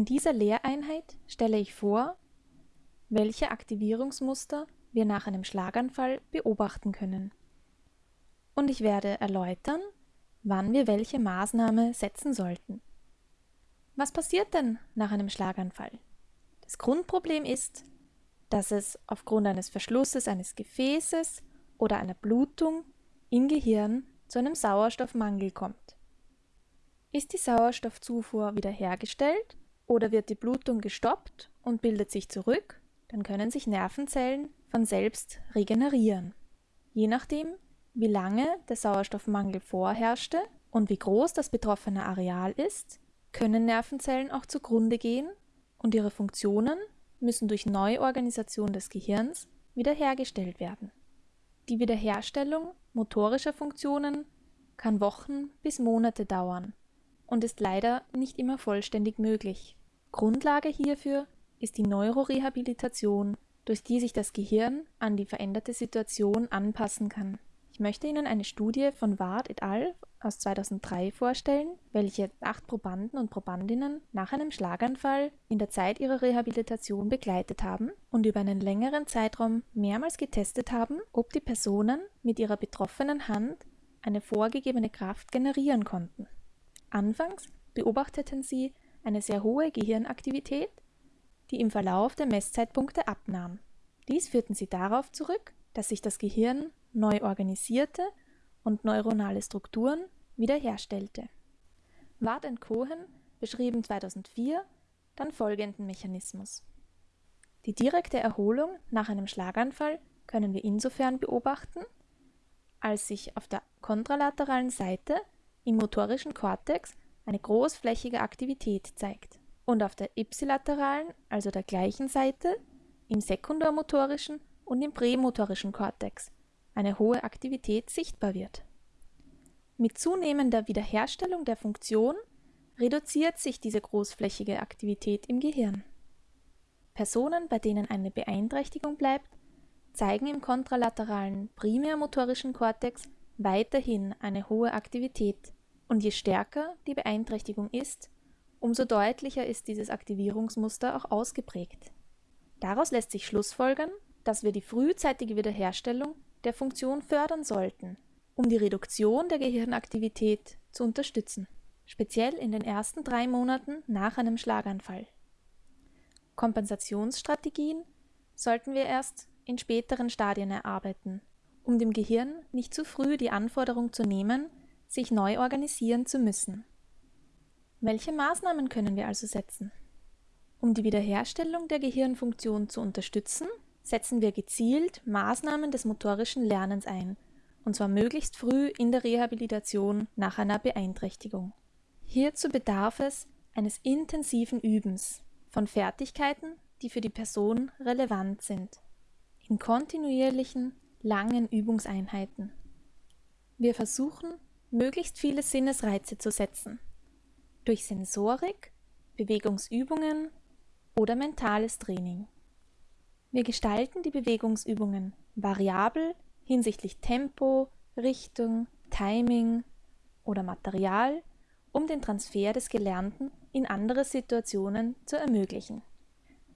In dieser Lehreinheit stelle ich vor, welche Aktivierungsmuster wir nach einem Schlaganfall beobachten können. Und ich werde erläutern, wann wir welche Maßnahme setzen sollten. Was passiert denn nach einem Schlaganfall? Das Grundproblem ist, dass es aufgrund eines Verschlusses eines Gefäßes oder einer Blutung im Gehirn zu einem Sauerstoffmangel kommt. Ist die Sauerstoffzufuhr wiederhergestellt oder wird die Blutung gestoppt und bildet sich zurück, dann können sich Nervenzellen von selbst regenerieren. Je nachdem, wie lange der Sauerstoffmangel vorherrschte und wie groß das betroffene Areal ist, können Nervenzellen auch zugrunde gehen und ihre Funktionen müssen durch Neuorganisation des Gehirns wiederhergestellt werden. Die Wiederherstellung motorischer Funktionen kann Wochen bis Monate dauern und ist leider nicht immer vollständig möglich. Grundlage hierfür ist die Neurorehabilitation, durch die sich das Gehirn an die veränderte Situation anpassen kann. Ich möchte Ihnen eine Studie von Ward et al. aus 2003 vorstellen, welche acht Probanden und Probandinnen nach einem Schlaganfall in der Zeit ihrer Rehabilitation begleitet haben und über einen längeren Zeitraum mehrmals getestet haben, ob die Personen mit ihrer betroffenen Hand eine vorgegebene Kraft generieren konnten. Anfangs beobachteten sie eine sehr hohe Gehirnaktivität, die im Verlauf der Messzeitpunkte abnahm. Dies führten sie darauf zurück, dass sich das Gehirn neu organisierte und neuronale Strukturen wiederherstellte. Ward und Cohen beschrieben 2004 dann folgenden Mechanismus. Die direkte Erholung nach einem Schlaganfall können wir insofern beobachten, als sich auf der kontralateralen Seite im motorischen Kortex eine großflächige Aktivität zeigt und auf der ipsilateralen, also der gleichen Seite, im sekundormotorischen und im prämotorischen Kortex eine hohe Aktivität sichtbar wird. Mit zunehmender Wiederherstellung der Funktion reduziert sich diese großflächige Aktivität im Gehirn. Personen, bei denen eine Beeinträchtigung bleibt, zeigen im kontralateralen primärmotorischen Kortex weiterhin eine hohe Aktivität, und je stärker die Beeinträchtigung ist, umso deutlicher ist dieses Aktivierungsmuster auch ausgeprägt. Daraus lässt sich schlussfolgern, dass wir die frühzeitige Wiederherstellung der Funktion fördern sollten, um die Reduktion der Gehirnaktivität zu unterstützen, speziell in den ersten drei Monaten nach einem Schlaganfall. Kompensationsstrategien sollten wir erst in späteren Stadien erarbeiten, um dem Gehirn nicht zu früh die Anforderung zu nehmen, sich neu organisieren zu müssen. Welche Maßnahmen können wir also setzen? Um die Wiederherstellung der Gehirnfunktion zu unterstützen, setzen wir gezielt Maßnahmen des motorischen Lernens ein, und zwar möglichst früh in der Rehabilitation nach einer Beeinträchtigung. Hierzu bedarf es eines intensiven Übens von Fertigkeiten, die für die Person relevant sind, in kontinuierlichen, langen Übungseinheiten. Wir versuchen, möglichst viele Sinnesreize zu setzen, durch Sensorik, Bewegungsübungen oder mentales Training. Wir gestalten die Bewegungsübungen variabel hinsichtlich Tempo, Richtung, Timing oder Material, um den Transfer des Gelernten in andere Situationen zu ermöglichen.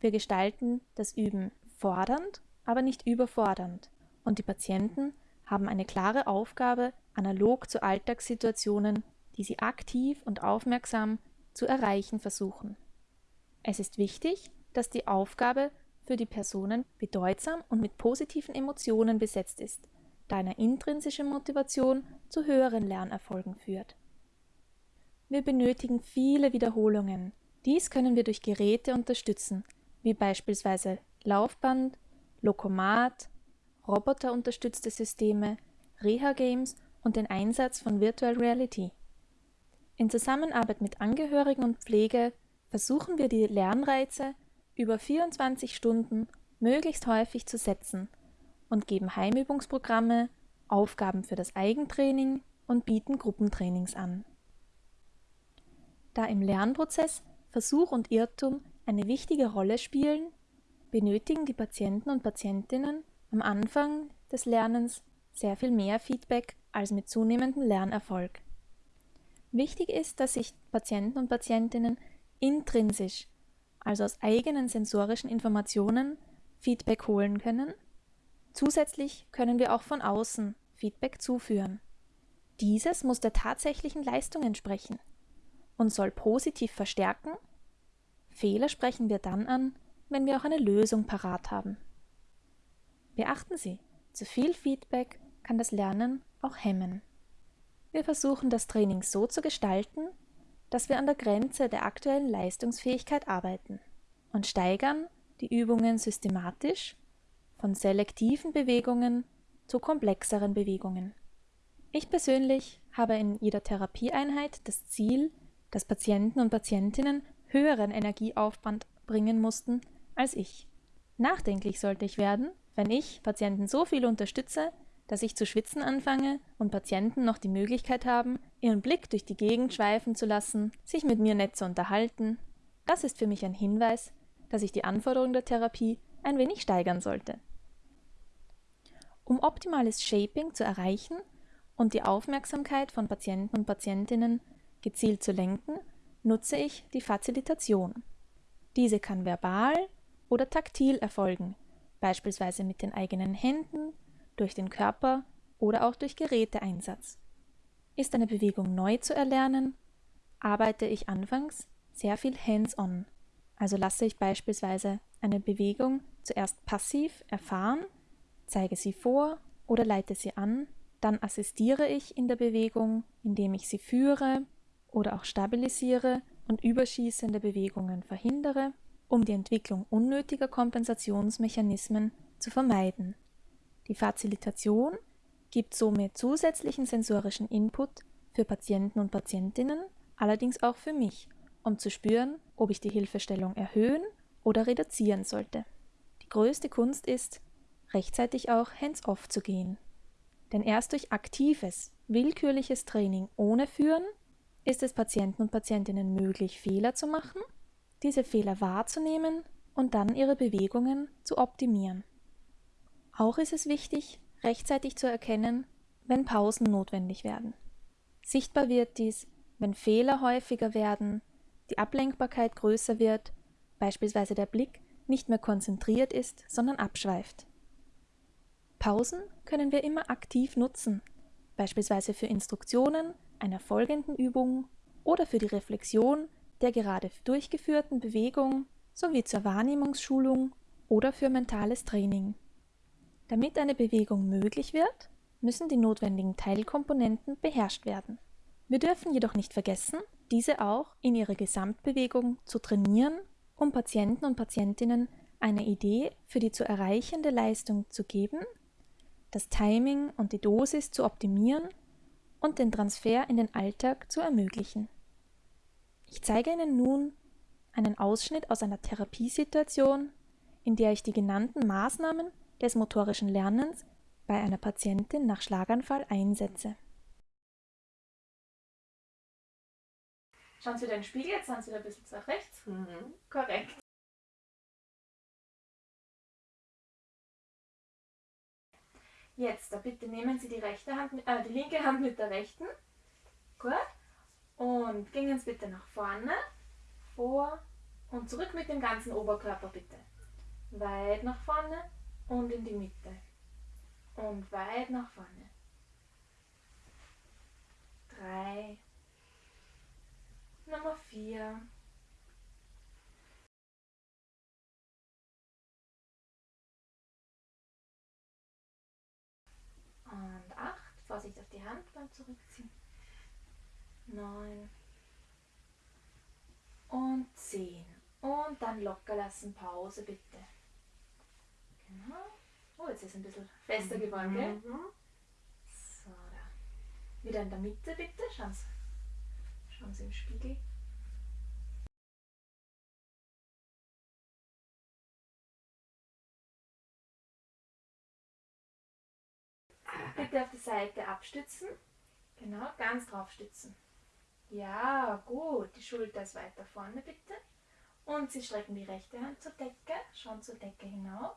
Wir gestalten das Üben fordernd, aber nicht überfordernd und die Patienten haben eine klare Aufgabe analog zu Alltagssituationen, die sie aktiv und aufmerksam zu erreichen versuchen. Es ist wichtig, dass die Aufgabe für die Personen bedeutsam und mit positiven Emotionen besetzt ist, da eine intrinsische Motivation zu höheren Lernerfolgen führt. Wir benötigen viele Wiederholungen. Dies können wir durch Geräte unterstützen, wie beispielsweise Laufband, Lokomat, roboterunterstützte Systeme, Reha-Games und den Einsatz von Virtual Reality. In Zusammenarbeit mit Angehörigen und Pflege versuchen wir die Lernreize über 24 Stunden möglichst häufig zu setzen und geben Heimübungsprogramme, Aufgaben für das Eigentraining und bieten Gruppentrainings an. Da im Lernprozess Versuch und Irrtum eine wichtige Rolle spielen, benötigen die Patienten und Patientinnen am Anfang des Lernens sehr viel mehr Feedback als mit zunehmendem Lernerfolg. Wichtig ist, dass sich Patienten und Patientinnen intrinsisch also aus eigenen sensorischen Informationen, Feedback holen können. Zusätzlich können wir auch von außen Feedback zuführen. Dieses muss der tatsächlichen Leistung entsprechen und soll positiv verstärken. Fehler sprechen wir dann an, wenn wir auch eine Lösung parat haben. Beachten Sie, zu viel Feedback kann das Lernen auch hemmen. Wir versuchen das Training so zu gestalten, dass wir an der Grenze der aktuellen Leistungsfähigkeit arbeiten und steigern die Übungen systematisch von selektiven Bewegungen zu komplexeren Bewegungen. Ich persönlich habe in jeder Therapieeinheit das Ziel, dass Patienten und Patientinnen höheren Energieaufwand bringen mussten als ich. Nachdenklich sollte ich werden, wenn ich Patienten so viel unterstütze, dass ich zu schwitzen anfange und Patienten noch die Möglichkeit haben, ihren Blick durch die Gegend schweifen zu lassen, sich mit mir nett zu unterhalten. Das ist für mich ein Hinweis, dass ich die Anforderungen der Therapie ein wenig steigern sollte. Um optimales Shaping zu erreichen und die Aufmerksamkeit von Patienten und Patientinnen gezielt zu lenken, nutze ich die Fazilitation. Diese kann verbal oder taktil erfolgen, beispielsweise mit den eigenen Händen, durch den Körper oder auch durch Geräteeinsatz. Ist eine Bewegung neu zu erlernen, arbeite ich anfangs sehr viel hands-on, also lasse ich beispielsweise eine Bewegung zuerst passiv erfahren, zeige sie vor oder leite sie an, dann assistiere ich in der Bewegung, indem ich sie führe oder auch stabilisiere und überschießende Bewegungen verhindere, um die Entwicklung unnötiger Kompensationsmechanismen zu vermeiden. Die Fazilitation gibt somit zusätzlichen sensorischen Input für Patienten und Patientinnen, allerdings auch für mich, um zu spüren, ob ich die Hilfestellung erhöhen oder reduzieren sollte. Die größte Kunst ist, rechtzeitig auch hands-off zu gehen. Denn erst durch aktives, willkürliches Training ohne Führen ist es Patienten und Patientinnen möglich, Fehler zu machen, diese Fehler wahrzunehmen und dann ihre Bewegungen zu optimieren. Auch ist es wichtig, rechtzeitig zu erkennen, wenn Pausen notwendig werden. Sichtbar wird dies, wenn Fehler häufiger werden, die Ablenkbarkeit größer wird, beispielsweise der Blick nicht mehr konzentriert ist, sondern abschweift. Pausen können wir immer aktiv nutzen, beispielsweise für Instruktionen einer folgenden Übung oder für die Reflexion der gerade durchgeführten Bewegung sowie zur Wahrnehmungsschulung oder für mentales Training. Damit eine Bewegung möglich wird, müssen die notwendigen Teilkomponenten beherrscht werden. Wir dürfen jedoch nicht vergessen, diese auch in ihrer Gesamtbewegung zu trainieren, um Patienten und Patientinnen eine Idee für die zu erreichende Leistung zu geben, das Timing und die Dosis zu optimieren und den Transfer in den Alltag zu ermöglichen. Ich zeige Ihnen nun einen Ausschnitt aus einer Therapiesituation, in der ich die genannten Maßnahmen des motorischen Lernens bei einer Patientin nach Schlaganfall einsetze. Schauen Sie wieder in den Spiegel, jetzt sind Sie wieder ein bisschen nach rechts. Mhm. Korrekt. Jetzt, da bitte nehmen Sie die, rechte Hand, äh, die linke Hand mit der rechten. Gut. Und gehen Sie bitte nach vorne, vor und zurück mit dem ganzen Oberkörper bitte. Weit nach vorne und in die Mitte. Und weit nach vorne. Drei. Nummer vier. Und acht. Vorsicht auf die Hand beim Zurückziehen. Neun. Und zehn. Und dann locker lassen. Pause bitte. Genau. Oh, jetzt ist es ein bisschen fester geworden, gell? Mhm. So, da. Wieder in der Mitte bitte. Schauen Sie, schauen Sie im Spiegel. Bitte auf die Seite abstützen. Genau, ganz drauf stützen. Ja, gut. Die Schulter ist weiter vorne bitte. Und Sie strecken die rechte Hand zur Decke, schauen zur Decke hinauf,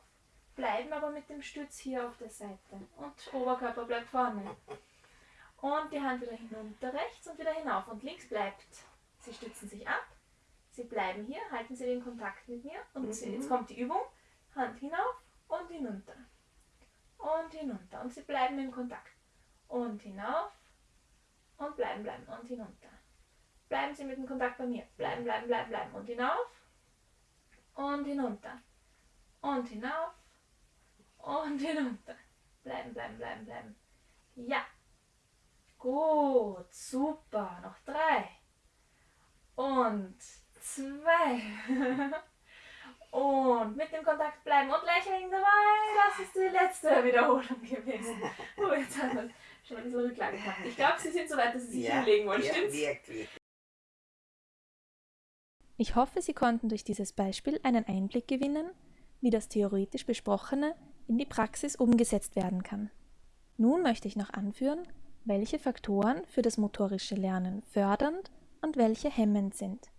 bleiben aber mit dem Stütz hier auf der Seite und Oberkörper bleibt vorne. Und die Hand wieder hinunter rechts und wieder hinauf und links bleibt. Sie stützen sich ab, Sie bleiben hier, halten Sie den Kontakt mit mir und mhm. jetzt kommt die Übung. Hand hinauf und hinunter. Und hinunter. Und Sie bleiben im Kontakt. Und hinauf und bleiben, bleiben und hinunter. Bleiben Sie mit dem Kontakt bei mir. Bleiben, bleiben, bleiben, bleiben. Und hinauf und hinunter. Und hinauf und hinunter. Bleiben, bleiben, bleiben, bleiben. Ja. Gut, super. Noch drei. Und zwei. und mit dem Kontakt bleiben und lächeln dabei. Das ist die letzte Wiederholung gewesen. Oh, jetzt haben wir schon ein bisschen Rücklage gehabt. Ich glaube, Sie sind so weit, dass Sie sich ja, hinlegen wollen, ja, stimmt's? Wirklich. Ich hoffe, Sie konnten durch dieses Beispiel einen Einblick gewinnen, wie das theoretisch Besprochene in die Praxis umgesetzt werden kann. Nun möchte ich noch anführen, welche Faktoren für das motorische Lernen fördernd und welche hemmend sind.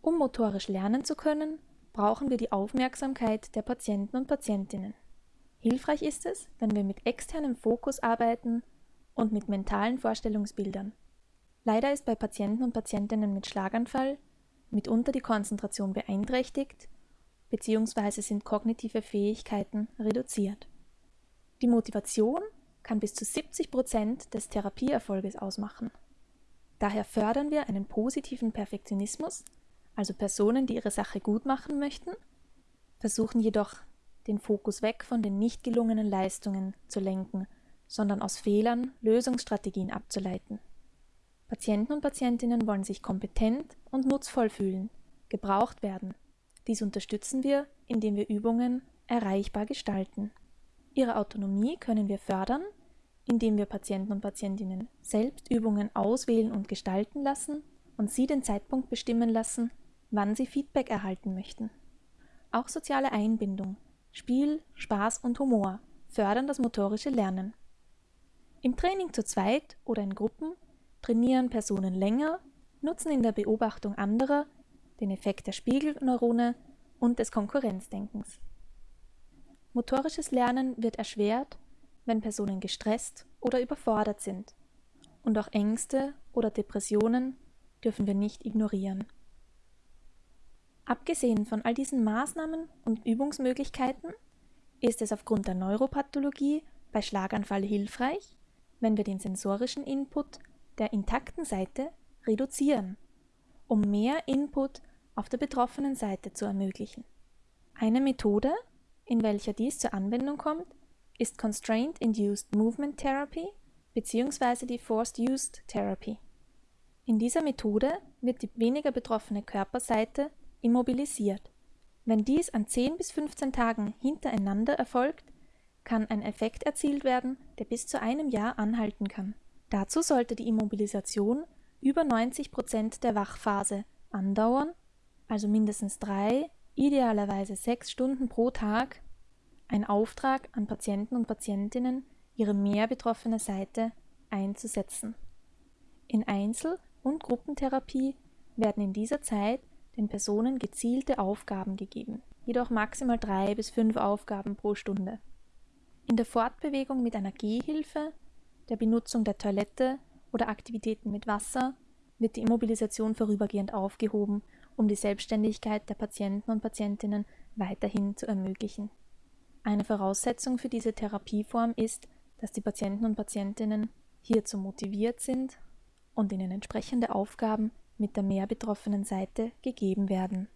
Um motorisch lernen zu können, brauchen wir die Aufmerksamkeit der Patienten und Patientinnen. Hilfreich ist es, wenn wir mit externem Fokus arbeiten und mit mentalen Vorstellungsbildern. Leider ist bei Patienten und Patientinnen mit Schlaganfall mitunter die Konzentration beeinträchtigt bzw. sind kognitive Fähigkeiten reduziert. Die Motivation kann bis zu 70 Prozent des Therapieerfolges ausmachen. Daher fördern wir einen positiven Perfektionismus, also Personen, die ihre Sache gut machen möchten, versuchen jedoch den Fokus weg von den nicht gelungenen Leistungen zu lenken, sondern aus Fehlern Lösungsstrategien abzuleiten. Patienten und Patientinnen wollen sich kompetent und nutzvoll fühlen, gebraucht werden. Dies unterstützen wir, indem wir Übungen erreichbar gestalten. Ihre Autonomie können wir fördern, indem wir Patienten und Patientinnen selbst Übungen auswählen und gestalten lassen und sie den Zeitpunkt bestimmen lassen, wann sie Feedback erhalten möchten. Auch soziale Einbindung, Spiel, Spaß und Humor fördern das motorische Lernen. Im Training zu zweit oder in Gruppen trainieren Personen länger, nutzen in der Beobachtung anderer den Effekt der Spiegelneurone und des Konkurrenzdenkens. Motorisches Lernen wird erschwert, wenn Personen gestresst oder überfordert sind. Und auch Ängste oder Depressionen dürfen wir nicht ignorieren. Abgesehen von all diesen Maßnahmen und Übungsmöglichkeiten ist es aufgrund der Neuropathologie bei Schlaganfall hilfreich, wenn wir den sensorischen Input der intakten Seite reduzieren, um mehr Input auf der betroffenen Seite zu ermöglichen. Eine Methode, in welcher dies zur Anwendung kommt, ist Constraint Induced Movement Therapy bzw. die Forced Used Therapy. In dieser Methode wird die weniger betroffene Körperseite immobilisiert. Wenn dies an 10 bis 15 Tagen hintereinander erfolgt, kann ein Effekt erzielt werden, der bis zu einem Jahr anhalten kann. Dazu sollte die Immobilisation über 90 Prozent der Wachphase andauern, also mindestens drei, idealerweise sechs Stunden pro Tag, ein Auftrag an Patienten und Patientinnen, ihre mehr betroffene Seite einzusetzen. In Einzel- und Gruppentherapie werden in dieser Zeit den Personen gezielte Aufgaben gegeben, jedoch maximal drei bis fünf Aufgaben pro Stunde. In der Fortbewegung mit einer Gehhilfe der Benutzung der Toilette oder Aktivitäten mit Wasser wird die Immobilisation vorübergehend aufgehoben, um die Selbstständigkeit der Patienten und Patientinnen weiterhin zu ermöglichen. Eine Voraussetzung für diese Therapieform ist, dass die Patienten und Patientinnen hierzu motiviert sind und ihnen entsprechende Aufgaben mit der mehr betroffenen Seite gegeben werden.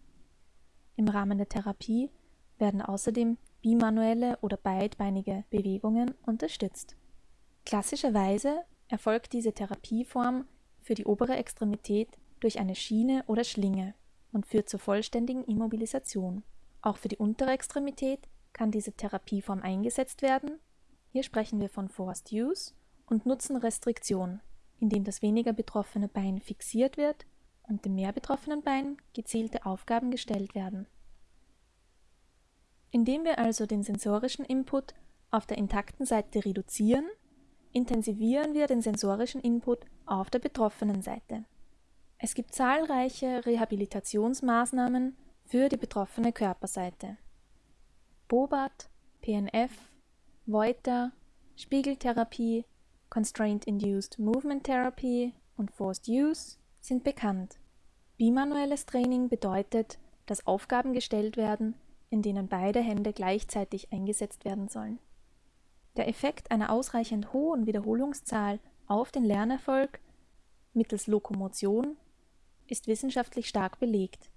Im Rahmen der Therapie werden außerdem bimanuelle oder beidbeinige Bewegungen unterstützt. Klassischerweise erfolgt diese Therapieform für die obere Extremität durch eine Schiene oder Schlinge und führt zur vollständigen Immobilisation. Auch für die untere Extremität kann diese Therapieform eingesetzt werden. Hier sprechen wir von Forced Use und nutzen Restriktion, indem das weniger betroffene Bein fixiert wird und dem mehr betroffenen Bein gezielte Aufgaben gestellt werden. Indem wir also den sensorischen Input auf der intakten Seite reduzieren, intensivieren wir den sensorischen Input auf der betroffenen Seite. Es gibt zahlreiche Rehabilitationsmaßnahmen für die betroffene Körperseite. Bobat, PNF, Voiter, Spiegeltherapie, Constraint Induced Movement Therapy und Forced Use sind bekannt. Bimanuelles Training bedeutet, dass Aufgaben gestellt werden, in denen beide Hände gleichzeitig eingesetzt werden sollen. Der Effekt einer ausreichend hohen Wiederholungszahl auf den Lernerfolg mittels Lokomotion ist wissenschaftlich stark belegt.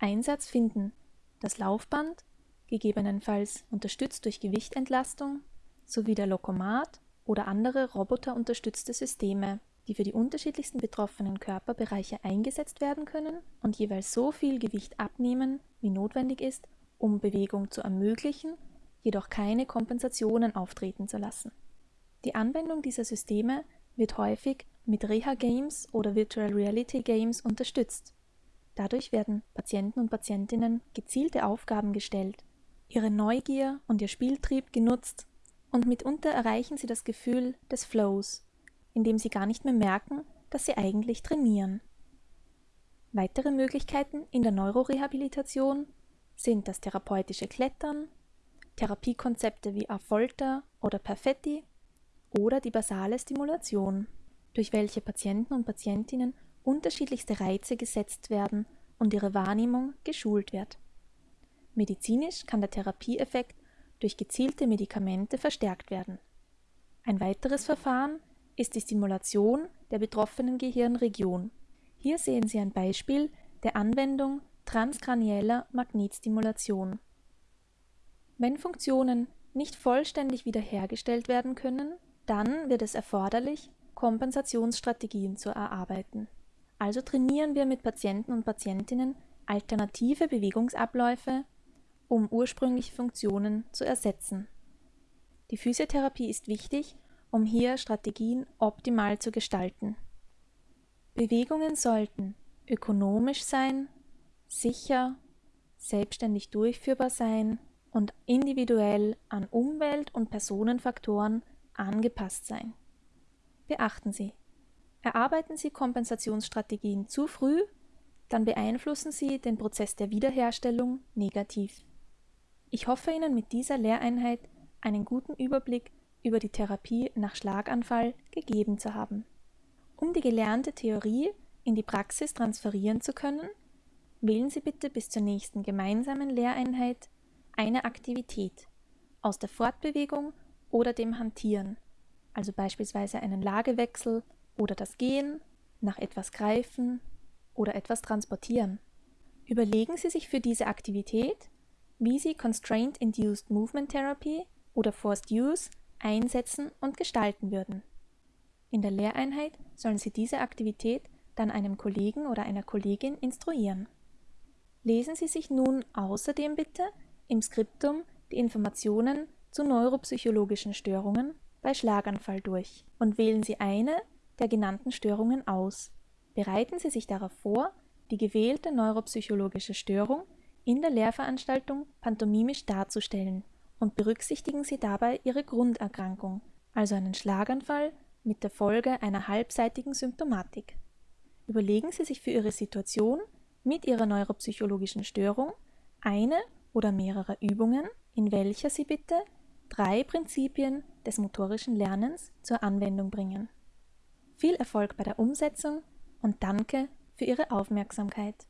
Einsatz finden das Laufband, gegebenenfalls unterstützt durch Gewichtentlastung, sowie der Lokomat oder andere roboterunterstützte Systeme, die für die unterschiedlichsten betroffenen Körperbereiche eingesetzt werden können und jeweils so viel Gewicht abnehmen, wie notwendig ist, um Bewegung zu ermöglichen, jedoch keine Kompensationen auftreten zu lassen. Die Anwendung dieser Systeme wird häufig mit Reha-Games oder Virtual Reality Games unterstützt. Dadurch werden Patienten und Patientinnen gezielte Aufgaben gestellt, ihre Neugier und ihr Spieltrieb genutzt und mitunter erreichen sie das Gefühl des Flows, indem sie gar nicht mehr merken, dass sie eigentlich trainieren. Weitere Möglichkeiten in der Neurorehabilitation sind das therapeutische Klettern, Therapiekonzepte wie Afolter oder Perfetti oder die basale Stimulation, durch welche Patienten und Patientinnen unterschiedlichste Reize gesetzt werden und ihre Wahrnehmung geschult wird. Medizinisch kann der Therapieeffekt durch gezielte Medikamente verstärkt werden. Ein weiteres Verfahren ist die Stimulation der betroffenen Gehirnregion. Hier sehen Sie ein Beispiel der Anwendung transkranieller Magnetstimulation. Wenn Funktionen nicht vollständig wiederhergestellt werden können, dann wird es erforderlich, Kompensationsstrategien zu erarbeiten. Also trainieren wir mit Patienten und Patientinnen alternative Bewegungsabläufe, um ursprüngliche Funktionen zu ersetzen. Die Physiotherapie ist wichtig, um hier Strategien optimal zu gestalten. Bewegungen sollten ökonomisch sein, sicher, selbstständig durchführbar sein und individuell an Umwelt- und Personenfaktoren angepasst sein. Beachten Sie, erarbeiten Sie Kompensationsstrategien zu früh, dann beeinflussen Sie den Prozess der Wiederherstellung negativ. Ich hoffe Ihnen mit dieser Lehreinheit einen guten Überblick über die Therapie nach Schlaganfall gegeben zu haben. Um die gelernte Theorie in die Praxis transferieren zu können, wählen Sie bitte bis zur nächsten gemeinsamen Lehreinheit eine Aktivität aus der Fortbewegung oder dem Hantieren, also beispielsweise einen Lagewechsel oder das Gehen, nach etwas greifen oder etwas transportieren. Überlegen Sie sich für diese Aktivität, wie Sie Constraint Induced Movement Therapy oder Forced Use einsetzen und gestalten würden. In der Lehreinheit sollen Sie diese Aktivität dann einem Kollegen oder einer Kollegin instruieren. Lesen Sie sich nun außerdem bitte im Skriptum die Informationen zu neuropsychologischen Störungen bei Schlaganfall durch und wählen Sie eine der genannten Störungen aus. Bereiten Sie sich darauf vor, die gewählte neuropsychologische Störung in der Lehrveranstaltung pantomimisch darzustellen und berücksichtigen Sie dabei Ihre Grunderkrankung, also einen Schlaganfall mit der Folge einer halbseitigen Symptomatik. Überlegen Sie sich für Ihre Situation mit Ihrer neuropsychologischen Störung eine oder mehrere Übungen, in welcher Sie bitte drei Prinzipien des motorischen Lernens zur Anwendung bringen. Viel Erfolg bei der Umsetzung und danke für Ihre Aufmerksamkeit.